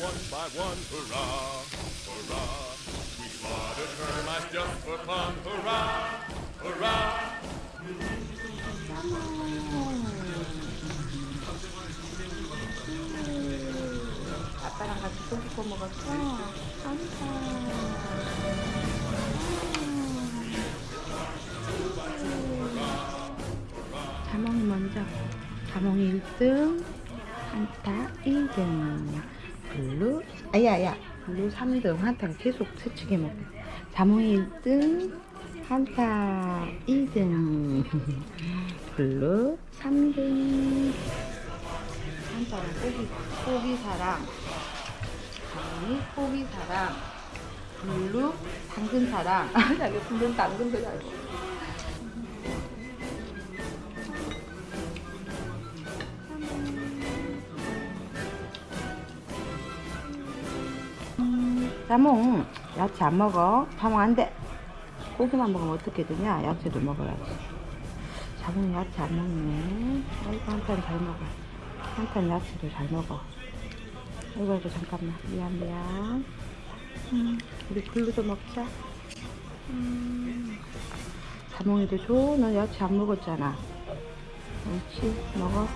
one by one. Hurrah, hurrah. We slaughtered termites just for fun. Hurrah, hurrah. 아빠랑 같이 고기 구워 먹었어? 안다. 자몽이 먼저. 자몽이 1등, 한타 2등, 블루, 아야야, 블루 3등, 한타가 계속 세치게 먹고. 자몽이 1등, 한타 2등, 블루 3등. 한자는 고기, 고기 사랑, 당이 고기 사랑, 블루 당근 사랑. 아, 자기 블루 당근 줄 알고. 자몽, 야채 안 먹어. 자몽 안 돼. 고기만 먹으면 어떻게 되냐? 야채도 먹어야지. 자몽 야채 안 먹네. 아이고, 한탄 잘 먹어. 한탄 야채도 잘 먹어. 아이고, 아이고, 잠깐만. 미안, 미안. 음, 우리 블루도 먹자. 음, 자몽이도 줘. 너 야채 안 먹었잖아. 옳지, 먹어.